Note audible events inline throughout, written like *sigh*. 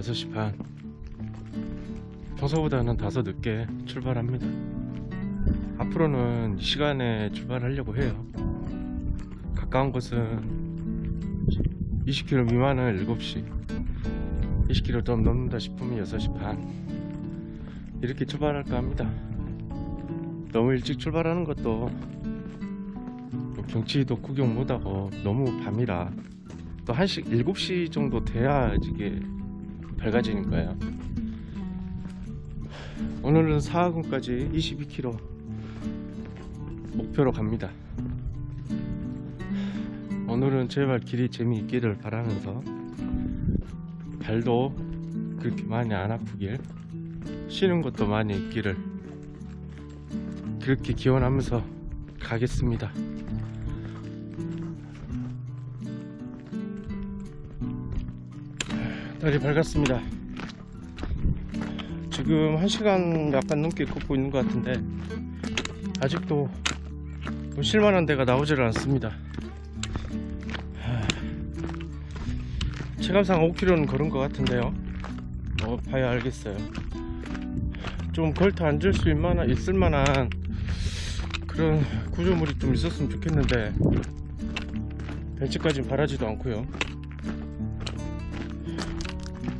6시 반. 평소보다는 다소 늦게 출발합니다. 앞으로는 이 시간에 출발하려고 해요. 가까운 곳은 20km 미만은 7시 20km 좀 넘는다 싶으면 6시 반. 이렇게 출발할까 합니다. 너무 일찍 출발하는 것도 뭐 경치도 구경 못하고 너무 밤이라 또 1시 7시 정도 돼야 이게 밝아지는 거예요. 오늘은 사하군까지 22km 목표로 갑니다. 오늘은 제발 길이 재미있기를 바라면서 발도 그렇게 많이 안 아프길 쉬는 것도 많이 있기를 그렇게 기원하면서 가겠습니다 날이 밝았습니다. 지금 1시간 약간 넘게 걷고 있는 것 같은데 아직도 뭐 실만한 데가 나오질 않습니다. 하, 체감상 5km는 걸은 것 같은데요. 어, 봐야 알겠어요. 좀 걸터 앉을 수 있만한, 있을 만한 그런 구조물이 좀 있었으면 좋겠는데 벤치까지는 바라지도 않고요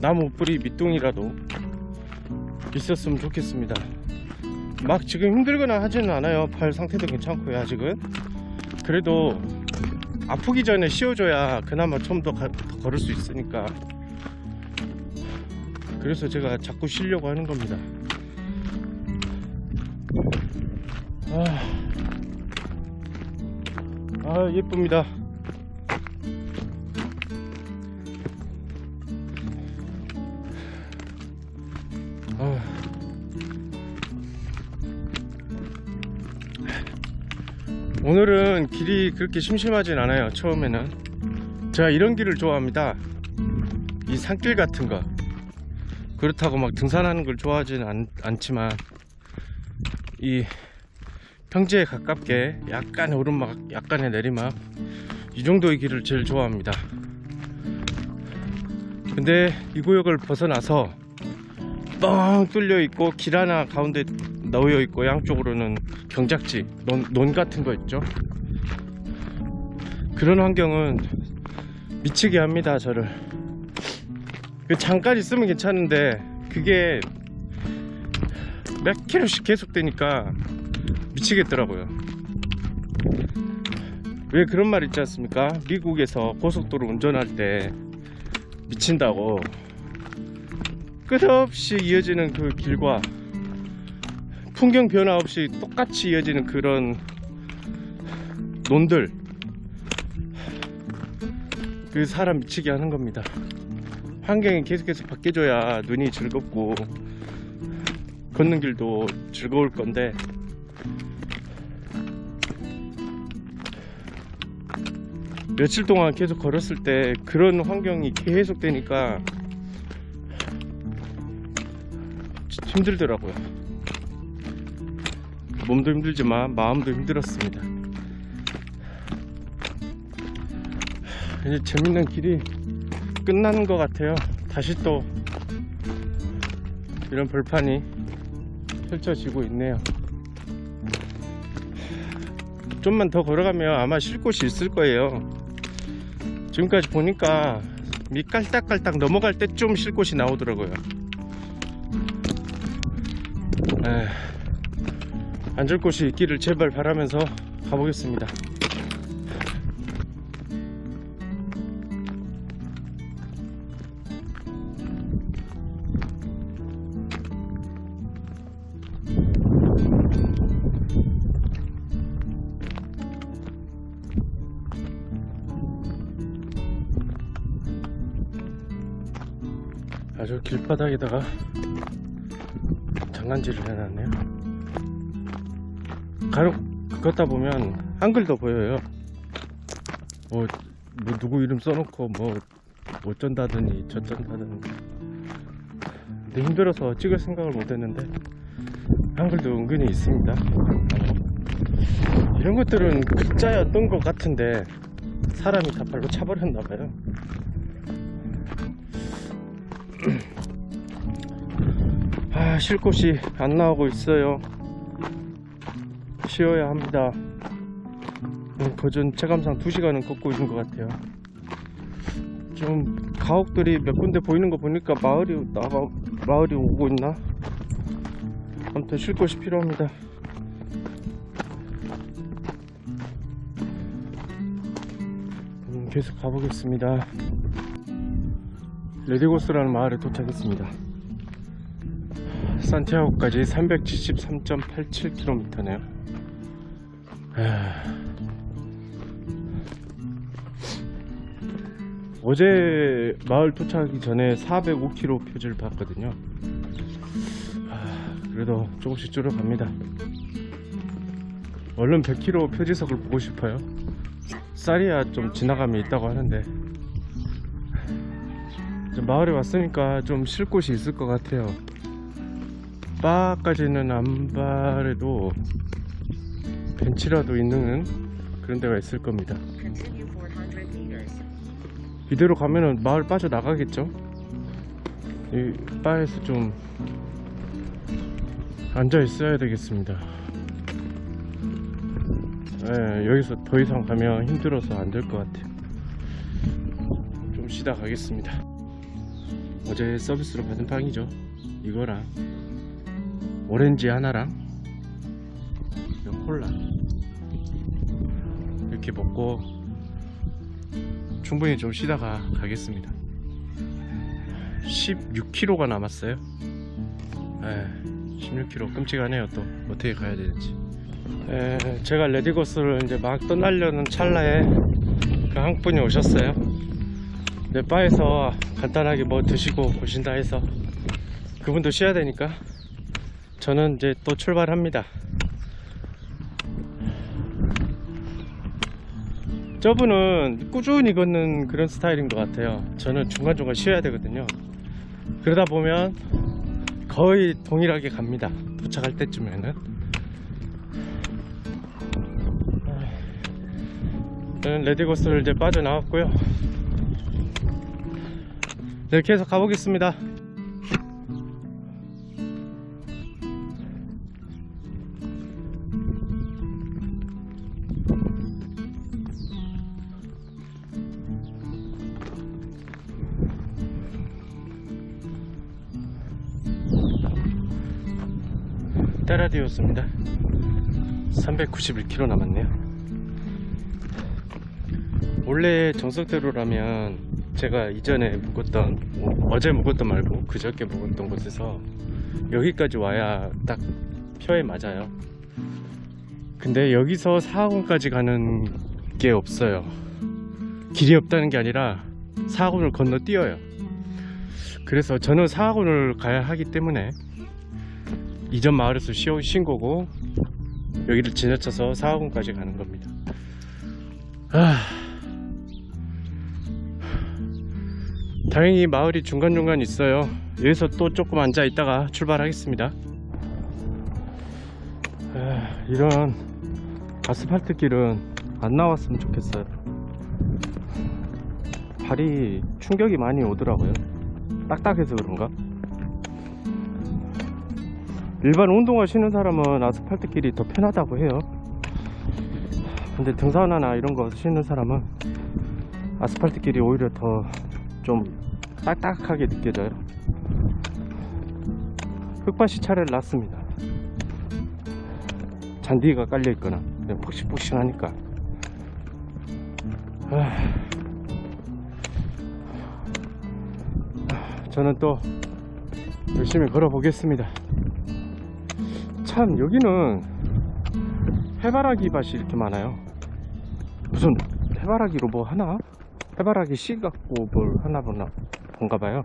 나무 뿌리 밑둥이라도 있었으면 좋겠습니다. 막 지금 힘들거나 하지는 않아요. 팔 상태도 괜찮고요 아직은. 그래도 아프기 전에 씌워줘야 그나마 좀 더 걸을 수 있으니까. 그래서 제가 자꾸 쉬려고 하는 겁니다. 아, 아 예쁩니다 오늘은 길이 그렇게 심심하진 않아요 처음에는. 제가 이런 길을 좋아합니다. 이 산길 같은 거. 그렇다고 막 등산하는 걸 좋아하지는 않, 않지만 이 평지에 가깝게 약간의 오르막 약간의 내리막 이 정도의 길을 제일 좋아합니다. 근데 이 구역을 벗어나서 뻥 뚫려 있고 길 하나 가운데 놓여 있고 양쪽으로는 경작지 논, 논 같은 거 있죠? 그런 환경은 미치게 합니다 저를. 그 잠깐 있으면 괜찮은데 그게 몇 킬로씩 계속 되니까 미치겠더라고요. 왜 그런 말 있지 않습니까? 미국에서 고속도로 운전할 때 미친다고 끝없이 이어지는 그 길과 풍경 변화 없이 똑같이 이어지는 그런 논들 그 사람 미치게 하는 겁니다. 환경이 계속해서 바뀌어줘야 눈이 즐겁고 걷는 길도 즐거울 건데 며칠 동안 계속 걸었을 때 그런 환경이 계속 되니까 힘들더라고요 몸도 힘들지만 마음도 힘들었습니다. 이제 재밌는 길이 끝나는 것 같아요. 다시 또 이런 벌판이 펼쳐지고 있네요. 좀만 더 걸어가면 아마 쉴 곳이 있을 거예요. 지금까지 보니까 밑 깔딱깔딱 넘어갈 때 좀 쉴 곳이 나오더라고요. 에, 앉을 곳이 있기를 제발 바라면서 가보겠습니다. 아주 길바닥에다가 장난질을 해놨네요 간혹 걷다 보면 한글도 보여요. 뭐, 뭐 누구 이름 써놓고 뭐 어쩐다더니 저쩐다더니 근데 힘들어서 찍을 생각을 못했는데 한글도 은근히 있습니다. 이런 것들은 글자였던 것 같은데 사람이 다 발로 차버렸나봐요. *clears throat* 쉴 곳이 안 나오고 있어요 쉬어야 합니다. 음, 거전 체감상 2시간은 걷고 있는 것 같아요. 좀 가옥들이 몇 군데 보이는 거 보니까 마을이 나가 마을이 오고 있나? 아무튼 쉴 곳이 필요합니다. 음, 계속 가보겠습니다. 레디고스라는 마을에 도착했습니다. 산티아고까지 373.87km네요 어제 마을 도착하기 전에 405km 표지를 봤거든요. 아, 그래도 조금씩 줄어갑니다. 얼른 100km 표지석을 보고 싶어요. 쌀이야 좀 지나감이 있다고 하는데. 마을에 왔으니까 좀 쉴 곳이 있을 것 같아요. 바까지는 안 바래도 벤치라도 있는 그런 데가 있을 겁니다 Continue 400 meters. 이대로 가면은 마을 빠져나가겠죠? 이 바에서 좀 앉아 있어야 되겠습니다. 예, 여기서 더 이상 가면 힘들어서 안 될 것 같아요. 좀 쉬다 가겠습니다. 어제 서비스로 받은 빵이죠. 이거랑 오렌지 하나랑 이 콜라 이렇게 먹고 충분히 좀 쉬다가 가겠습니다. 16km가 남았어요. 에, 16km 끔찍하네요 또. 어떻게 가야 되는지. 에, 제가 레디고스를 이제 막 떠나려는 찰나에 그 한 분이 오셨어요. 네, 바에서 간단하게 뭐 드시고 오신다 해서 그분도 쉬어야 되니까 저는 이제 또 출발합니다 저분은 꾸준히 걷는 그런 스타일인 것 같아요. 저는 중간중간 쉬어야 되거든요. 그러다 보면 거의 동일하게 갑니다. 도착할 때쯤에는. 저는 레디고스를 이제 빠져나왔고요. 네 계속 가보겠습니다 따라디오스입니다. 391km 남았네요. 원래 정석대로라면 제가 이전에 묵었던 뭐 어제 묵었던 말고 그저께 묵었던 곳에서 여기까지 와야 딱 표에 맞아요. 근데 여기서 사학원까지 가는 게 없어요. 길이 없다는 게 아니라 사학원을 건너뛰어요. 그래서 저는 사학원을 가야 하기 때문에 이전 마을에서 쉰 거고 여기를 지나쳐서 사학원까지 가는 겁니다. 아... 다행히 마을이 중간중간 있어요. 여기서 또 조금 앉아 있다가 출발하겠습니다. 아, 이런 아스팔트 길은 안 나왔으면 좋겠어요. 발이 충격이 많이 오더라고요. 딱딱해서 그런가? 일반 운동화 신는 사람은 아스팔트 길이 더 편하다고 해요. 근데 등산화나 이런 거 신는 사람은 아스팔트 길이 오히려 더 좀 딱딱하게 느껴져요. 흙밭이 차라리 낫습니다. 잔디가 깔려 있거나 폭신폭신하니까. 아... 저는 또 열심히 걸어 보겠습니다 참 여기는 해바라기 밭이 이렇게 많아요. 무슨 해바라기로 뭐 하나? 해바라기 씨 갖고 뭘 하나 보나 본가 봐요.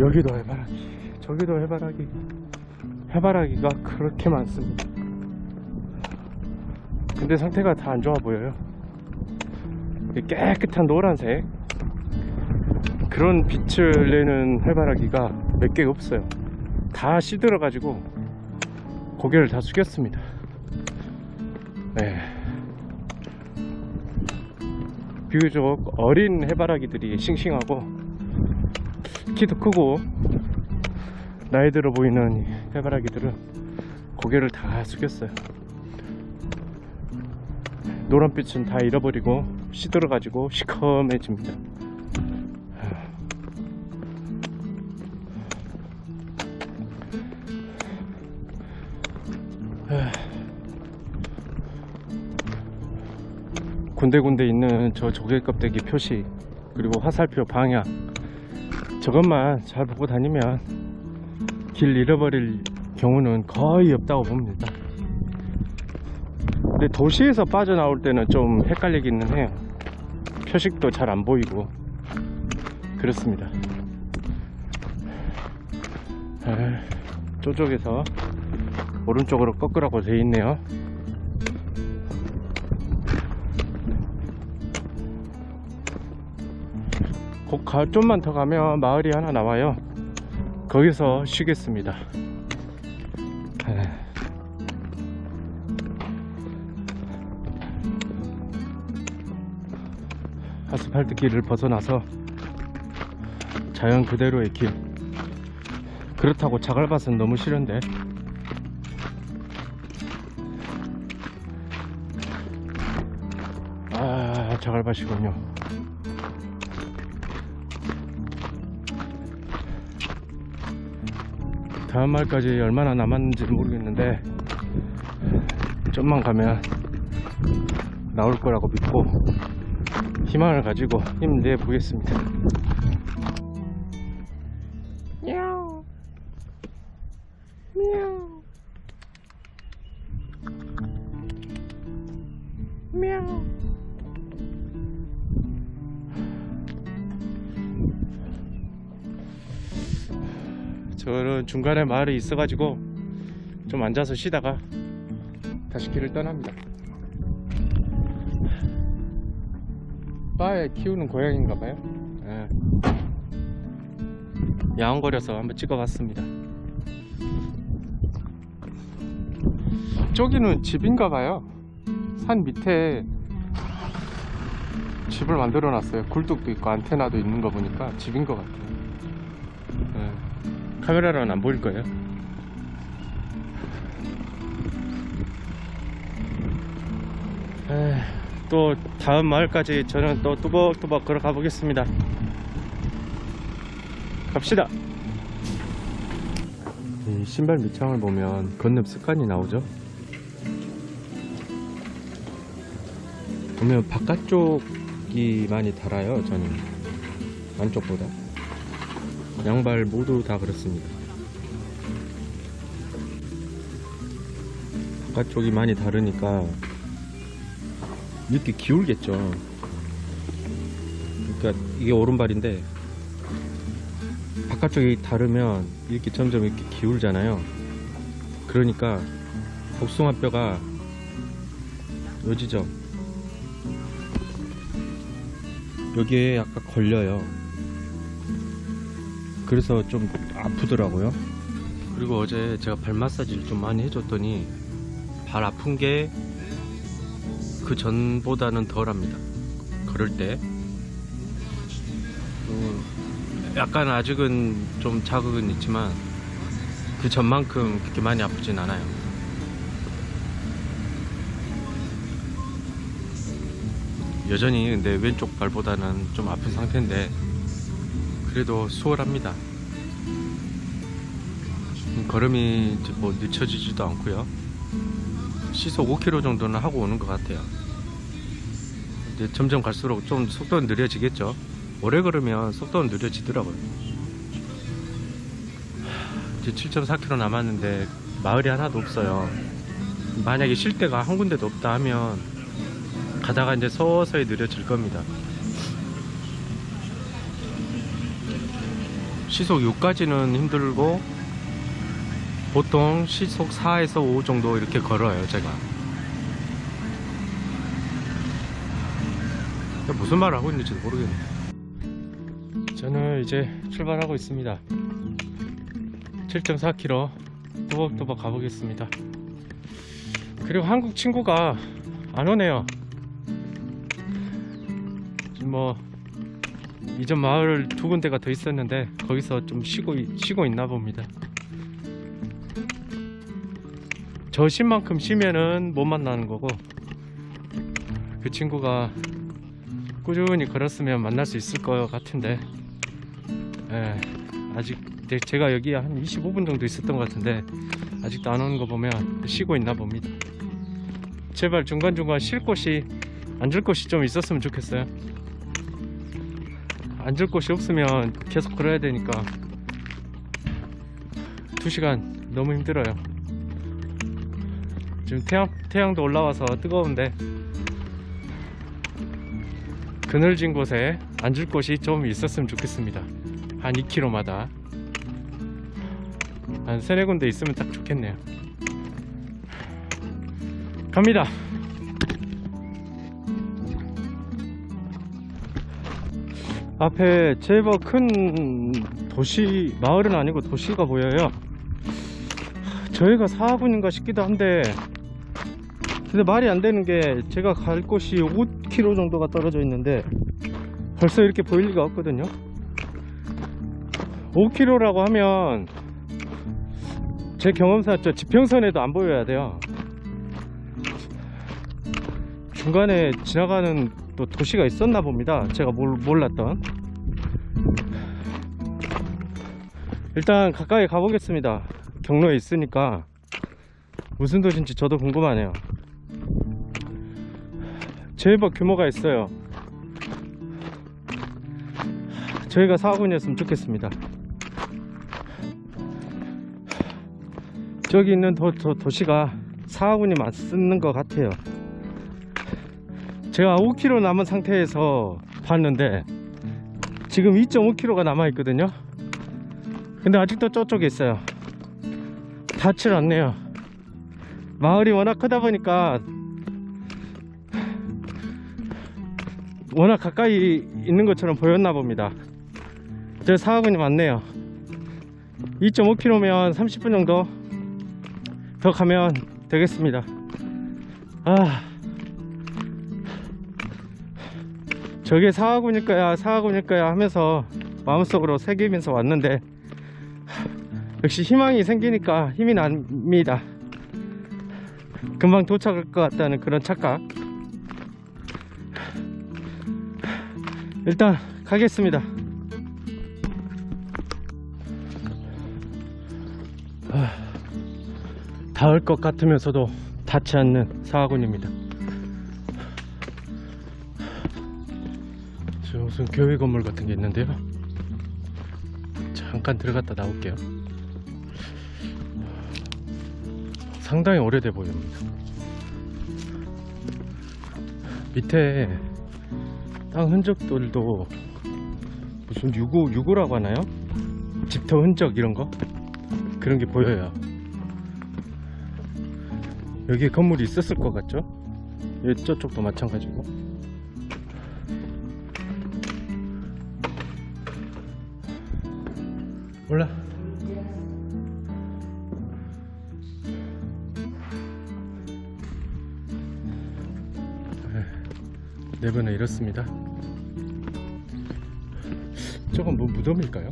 여기도 해바라기 저기도 해바라기. 해바라기가 그렇게 많습니다. 근데 상태가 다 안 좋아 보여요. 깨끗한 노란색. 그런 빛을 내는 해바라기가 몇 개가 없어요 다 시들어 가지고 고개를 다 숙였습니다 네. 비교적 어린 해바라기들이 싱싱하고 키도 크고 나이 들어 보이는 이 해바라기들은 고개를 다 숙였어요. 노란빛은 다 잃어버리고 시들어 가지고 시커매집니다. 군데군데 있는 저 조개 껍데기 표시 그리고 화살표 방향 저것만 잘 보고 다니면 길 잃어버릴 경우는 거의 없다고 봅니다. 근데 도시에서 빠져나올 때는 좀 헷갈리기는 해요. 표식도 잘 안 보이고 그렇습니다. 아, 저쪽에서 오른쪽으로 꺾으라고 돼 있네요. 가, 좀만 더 가면 마을이 하나 나와요. 거기서 쉬겠습니다. 에. 아스팔트 길을 벗어나서 자연 그대로의 길. 그렇다고 자갈밭은 너무 싫은데. 아, 자갈밭이군요. 다음 말까지 얼마나 남았는지 모르겠는데 좀만 가면 나올 거라고 믿고 희망을 가지고 힘내 보겠습니다. 중간에 마을이 있어가지고 좀 앉아서 쉬다가 다시 길을 떠납니다. 바에 키우는 고양인가봐요. 예. 야옹거려서 한번 찍어봤습니다. 저기는 집인가봐요. 산 밑에 집을 만들어 놨어요. 굴뚝도 있고 안테나도 있는 거 보니까 집인 것 같아요. 예. 카메라로는 안 보일 거예요. 에이, 또 다음 마을까지 저는 또 뚜벅뚜벅 걸어가 보겠습니다. 갑시다. 이 신발 밑창을 보면 건넵 습관이 나오죠. 보면 바깥쪽이 많이 달아요. 저는 안쪽보다. 양발 모두 다 그렇습니다. 바깥쪽이 많이 다르니까 이렇게 기울겠죠. 그러니까 이게 오른발인데 바깥쪽이 다르면 이렇게 점점 이렇게 기울잖아요. 그러니까 복숭아뼈가 요 지점 여기에 약간 걸려요. 그래서 좀 아프더라고요. 그리고 어제 제가 발 마사지를 좀 많이 해줬더니 발 아픈 게 그 전보다는 덜합니다. 걸을 때. 음, 약간 아직은 좀 자극은 있지만 그 전만큼 그렇게 많이 아프진 않아요. 여전히 근데 왼쪽 발보다는 좀 아픈 상태인데 그래도 수월합니다. 음, 걸음이 뭐 늦춰지지도 않고요. 시속 5km 정도는 하고 오는 것 같아요. 이제 점점 갈수록 좀 속도는 느려지겠죠. 오래 걸으면 속도는 느려지더라고요. 이제 7.4km 남았는데 마을이 하나도 없어요. 만약에 쉴 데가 한 군데도 없다 하면 가다가 이제 서서히 느려질 겁니다. 시속 6까지는 힘들고 보통 시속 4에서 5 정도 이렇게 걸어요 제가. 무슨 말을 하고 있는지도 모르겠네요 저는 이제 출발하고 있습니다. 7.4km 또박또박 가보겠습니다. 그리고 한국 친구가 안 오네요. 뭐 이전 마을 두 군데가 더 있었는데 거기서 좀 쉬고 있- 쉬고 있나 봅니다. 저쉰 만큼 쉬면은 못 만나는 거고 그 친구가 꾸준히 걸었으면 만날 수 있을 것 같은데 예, 아직 제- 제가 여기 한 25분 정도 있었던 것 같은데 아직도 안 오는 거 보면 쉬고 있나 봅니다. 제발 중간중간 쉴 곳이 앉을 곳이 좀 있었으면 좋겠어요. 앉을 곳이 없으면 계속 걸어야 되니까 2시간 너무 힘들어요. 지금 태양, 태양도 올라와서 뜨거운데 그늘진 곳에 앉을 곳이 좀 있었으면 좋겠습니다. 한 2km마다 한 세네 군데 있으면 딱 좋겠네요. 갑니다. 앞에 제법 큰 도시 마을은 아니고 도시가 보여요. 저희가 사하군인가 싶기도 한데 근데 말이 안 되는 게 제가 갈 곳이 5km 정도가 떨어져 있는데 벌써 이렇게 보일 리가 없거든요. 5km라고 하면 제 경험상 저 지평선에도 안 보여야 돼요. 중간에 지나가는 또 도시가 있었나 봅니다. 제가 몰, 몰랐던. 일단 가까이 가보겠습니다. 경로에 있으니까 무슨 도시인지 저도 궁금하네요. 제법 규모가 있어요. 저희가 사군이었으면 좋겠습니다. 저기 있는 도, 도, 도시가 사군이 맞는 것 같아요. 제가 5km 남은 상태에서 봤는데 지금 2.5km가 남아 있거든요. 근데 아직도 저쪽에 있어요. 닿질 않네요. 마을이 워낙 크다 보니까 워낙 가까이 있는 것처럼 보였나 봅니다. 저 사하군이 맞네요. 2.5km면 30분 정도 더 가면 되겠습니다. 아. 저게 사하군일 거야 하면서 마음속으로 새기면서 왔는데 역시 희망이 생기니까 힘이 납니다. 금방 도착할 것 같다는 그런 착각. 일단 가겠습니다. 아, 닿을 것 같으면서도 닿지 않는 사하군입니다 저 무슨 교회 건물 같은 게 있는데요. 잠깐 들어갔다 나올게요. 상당히 오래돼 보입니다. 밑에 땅 흔적들도 무슨 유구 유구라고 하나요? 집터 흔적 이런 거 그런 게 보여요. 여기 건물이 있었을 것 같죠? 여기 저쪽도 마찬가지고. 네 번에 이렇습니다. 저건 뭐 무덤일까요?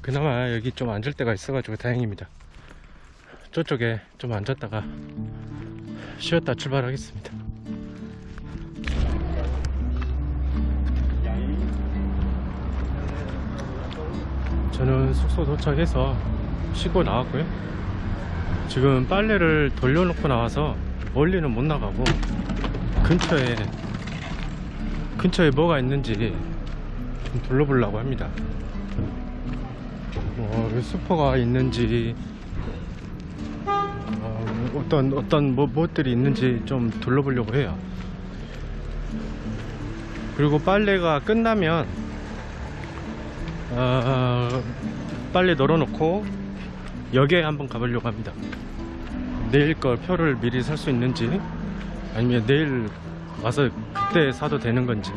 그나마 여기 좀 앉을 데가 있어가지고 다행입니다. 저쪽에 좀 앉았다가 쉬었다 출발하겠습니다. 저는 숙소 도착해서 쉬고 나왔고요. 지금 빨래를 돌려놓고 나와서 멀리는 못 나가고 근처에 근처에 뭐가 있는지 좀 둘러보려고 합니다. 뭐 슈퍼가 있는지 어, 어떤 어떤 뭐, 무엇들이 있는지 좀 둘러보려고 해요. 그리고 빨래가 끝나면 어, 빨래 널어놓고 역에 한번 가보려고 합니다. 내일 걸 표를 미리 살 수 있는지 아니면 내일 와서 그때 사도 되는 건지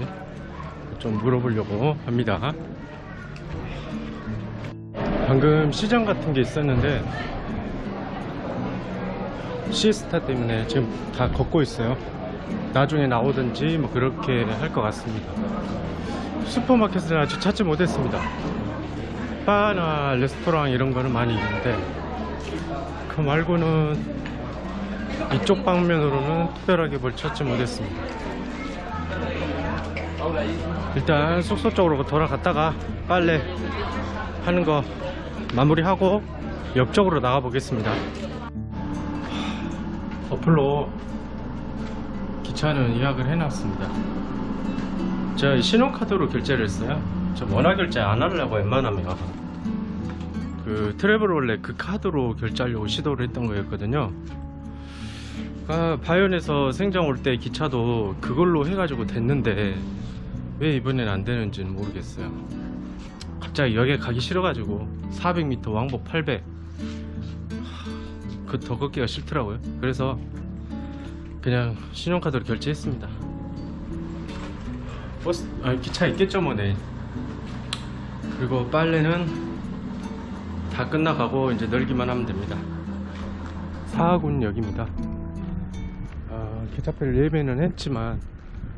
좀 물어보려고 합니다. 방금 시장 같은 게 있었는데 시스타 때문에 지금 다 걷고 있어요. 나중에 나오든지 뭐 그렇게 할 것 같습니다. 슈퍼마켓을 아직 찾지 못했습니다. 바나 레스토랑 이런 거는 많이 있는데 그 말고는 이쪽 방면으로는 특별하게 뭘 찾지 못했습니다. 일단 숙소 쪽으로 돌아갔다가 빨래 하는 거 마무리하고 옆쪽으로 나가 보겠습니다. 어플로 기차는 예약을 해놨습니다. 이 신용카드로 결제를 했어요. 저 원화 결제 안 하려고 웬만하면 그 트래블월렛 그 카드로 결제하려고 시도를 했던 거였거든요. 아, 바이온에서 생장 올 때 기차도 그걸로 해가지고 됐는데 왜 이번엔 안 되는지는 모르겠어요. 갑자기 여기 가기 싫어가지고 400m 왕복 800. 그 더 걷기가 싫더라고요. 그래서 그냥 신용카드로 결제했습니다. 버스, 아, 기차 있겠죠 뭐 내일. 그리고 빨래는 다 끝나가고 이제 널기만 하면 됩니다. 사하군역입니다. 아, 기차표를 예매는 했지만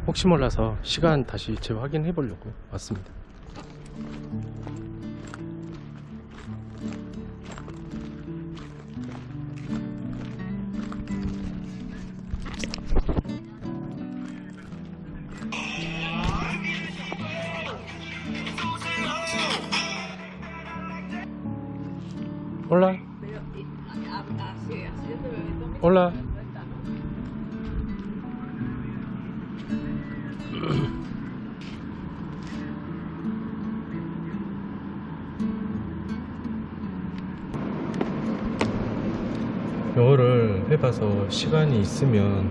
혹시 몰라서 시간 다시 재확인해 보려고 왔습니다. 영어를 해봐서 시간이 있으면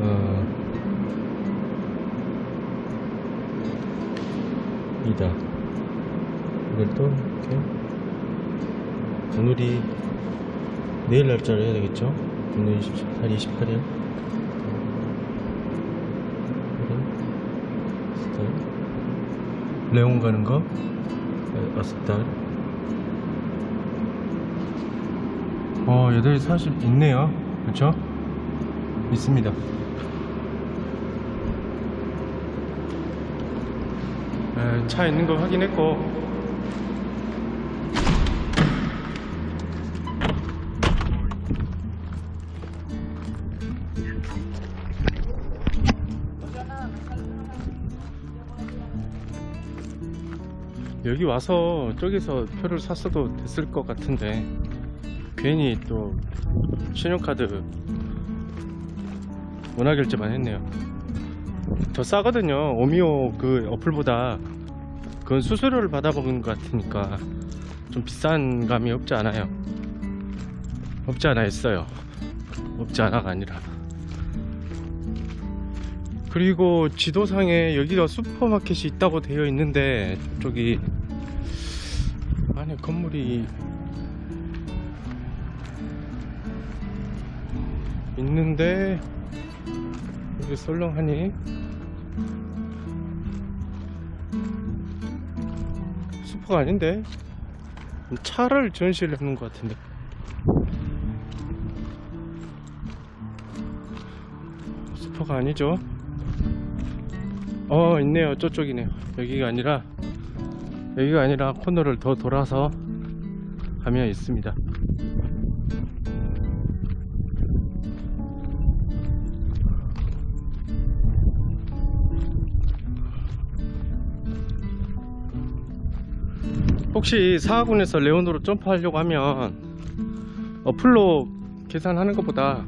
어, 이다. 이걸 또 이렇게 오늘이 내일 날짜를 해야 되겠죠? 오늘 28, 28일. 레온 가는 거? 여섯 달 어, 8시 40 있네요. 그쵸? 있습니다. 에, 차 있는 거 확인했고, 여기 와서 저기서 표를 샀어도 됐을 것 같은데 괜히 또 신용카드 원화 결제만 했네요. 더 싸거든요. 오미오 그 어플보다. 그건 수수료를 받아먹은 것 같으니까 좀 비싼 감이 없지 않아요. 없지 않아 있어요. 없지 않아가 아니라. 그리고 지도상에 여기가 슈퍼마켓이 있다고 되어 있는데 저기 안에 건물이 있는데 여기 썰렁하니? 슈퍼가 아닌데? 차를 전시를 하는 것 같은데. 슈퍼가 아니죠? 어 있네요. 저쪽이네요. 여기가 아니라 여기가 아니라 코너를 더 돌아서 가면 있습니다 혹시 사하군에서 레온으로 점프하려고 하면 어플로 계산하는 것보다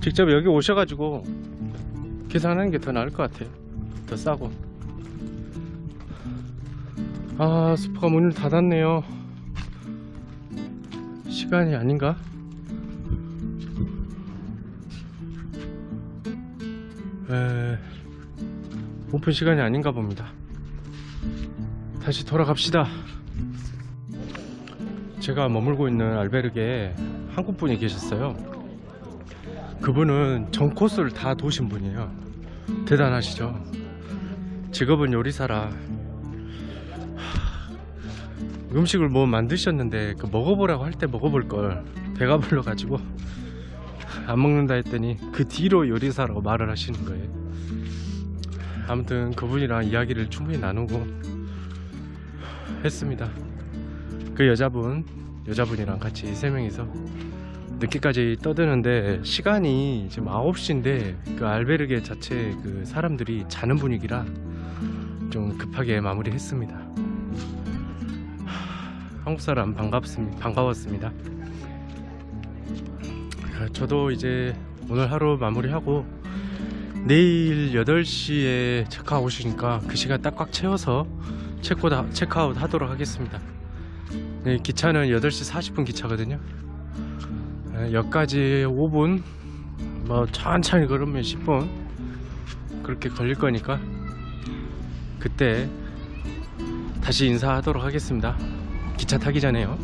직접 여기 오셔가지고 계산하는 게 더 나을 것 같아요. 더 싸고. 아 슈퍼가 문을 닫았네요. 시간이 아닌가? 에... 오픈 시간이 아닌가 봅니다. 다시 돌아갑시다 제가 머물고 있는 알베르게에 한국 분이 계셨어요 그분은 전 코스를 다 도신 분이에요 대단하시죠 직업은 요리사라 하, 음식을 뭐 만드셨는데 그 먹어보라고 할 때 먹어볼 걸 배가 불러가지고 안 먹는다 했더니 그 뒤로 요리사라고 말을 하시는 거예요. 아무튼 그분이랑 이야기를 충분히 나누고 했습니다. 그 여자분, 여자분이랑 같이 세 명이서 늦게까지 떠드는데 시간이 지금 9시인데 그 알베르게 자체 그 사람들이 자는 분위기라 좀 급하게 마무리했습니다. 하, 한국 사람 반갑습니다. 반가웠습니다. 아, 저도 이제 오늘 하루 마무리하고 내일 8시에 체크아웃이니까 그 시간 딱 꽉 채워서 체크아웃 하도록 하겠습니다. 네, 기차는 8시 40분 기차거든요. 아, 역까지 5분, 뭐 천천히 걸으면 10분 그렇게 걸릴 거니까 그때 다시 인사하도록 하겠습니다. 기차 타기 전에요.